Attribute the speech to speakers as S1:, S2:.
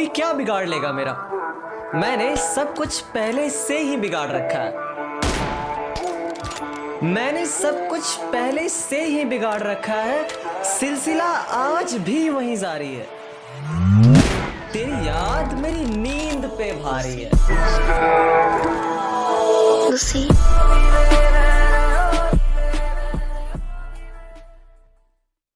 S1: क्या बिगाड़ लेगा मेरा? मैंने सब कुछ पहले से ही बिगाड़ रखा है। मैंने सब कुछ पहले से ही बिगाड़ रखा है। सिलसिला आज भी वहीं जारी है। तेरी याद मेरी नींद पे भारी है।